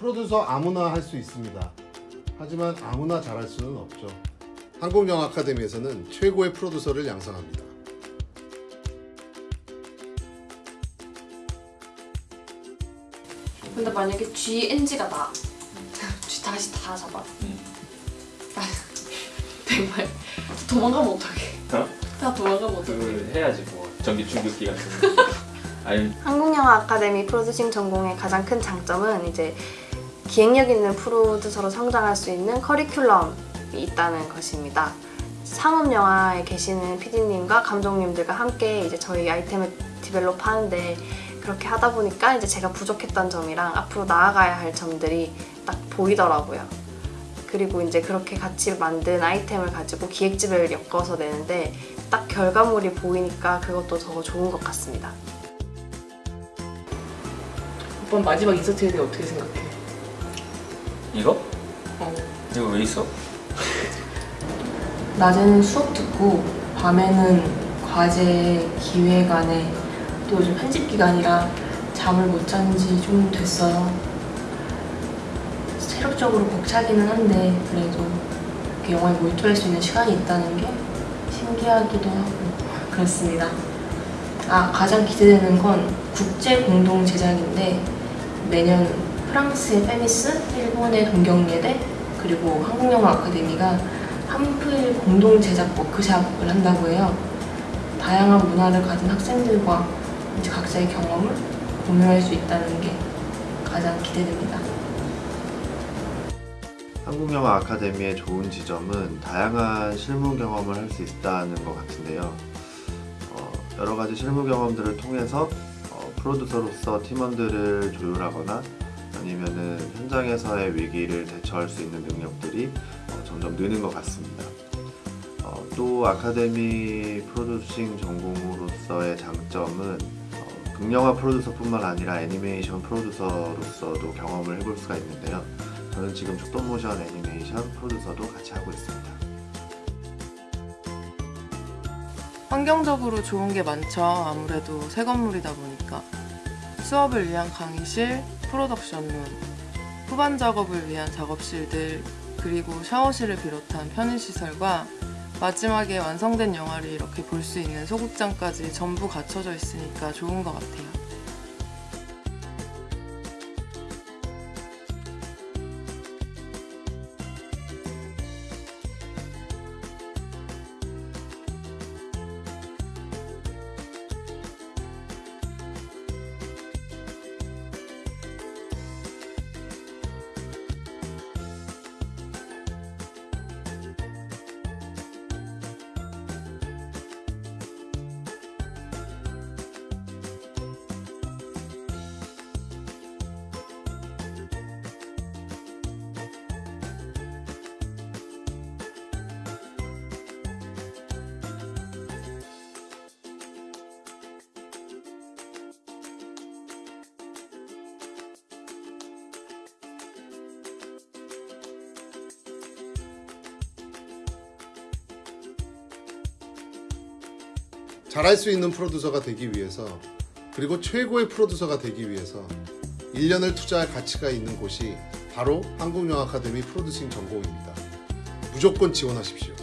프로듀서 아무나 할 수 있습니다. 하지만 아무나 잘할 수는 없죠. 한국영화 아카데미에서는 최고의 프로듀서를 양성합니다. 근데 만약에 GNG가 나 G 다시 다 잡아 나 정말 도망가면 어떡해 어? 나 도망가면 어떡해 그걸 해야지 뭐 전기 충격기 같은 거. 한국영화 아카데미 프로듀싱 전공의 가장 큰 장점은 이제 기획력 있는 프로듀서로 성장할 수 있는 커리큘럼이 있다는 것입니다. 상업 영화에 계시는 PD님과 감독님들과 함께 이제 저희 아이템을 디벨롭 하는데 그렇게 하다 보니까 이제 제가 부족했던 점이랑 앞으로 나아가야 할 점들이 딱 보이더라고요. 그리고 이제 그렇게 같이 만든 아이템을 가지고 기획집을 엮어서 내는데 딱 결과물이 보이니까 그것도 더 좋은 것 같습니다. 오빠 마지막 인서트에 대해 어떻게 생각해? 이거? 어. 이거 왜 있어? 낮에는 수업 듣고 밤에는 과제 기획안에 또 요즘 편집 기간이라 잠을 못 잔 지 좀 됐어요. 체력적으로 벅차기는 한데 그래도 이렇게 영화에 몰두할 수 있는 시간이 있다는 게 신기하기도 하고 그렇습니다. 아 가장 기대되는 건 국제 공동 제작인데 내년 프랑스의 페미스, 일본의 동경예대 그리고 한국영화 아카데미가 한풀 공동 제작 워크샵을 한다고 해요. 다양한 문화를 가진 학생들과 이제 각자의 경험을 공유할 수 있다는 게 가장 기대됩니다. 한국영화 아카데미의 좋은 지점은 다양한 실무 경험을 할 수 있다는 것 같은데요. 어, 여러 가지 실무 경험들을 통해서 어, 프로듀서로서 팀원들을 조율하거나 아니면은 현장에서의 위기를 대처할 수 있는 능력들이 어, 점점 느는 것 같습니다. 어, 또 아카데미 프로듀싱 전공으로서의 장점은 어, 극영화 프로듀서뿐만 아니라 애니메이션 프로듀서로서도 경험을 해볼 수가 있는데요. 저는 지금 촉동모션 애니메이션 프로듀서도 같이 하고 있습니다. 환경적으로 좋은 게 많죠. 아무래도 새 건물이다 보니까. 수업을 위한 강의실, 프로덕션룸, 후반 작업을 위한 작업실들, 그리고 샤워실을 비롯한 편의시설과 마지막에 완성된 영화를 이렇게 볼 수 있는 소극장까지 전부 갖춰져 있으니까 좋은 것 같아요. 잘할 수 있는 프로듀서가 되기 위해서 그리고 최고의 프로듀서가 되기 위해서 1년을 투자할 가치가 있는 곳이 바로 한국영화 아카데미 프로듀싱 전공입니다. 무조건 지원하십시오.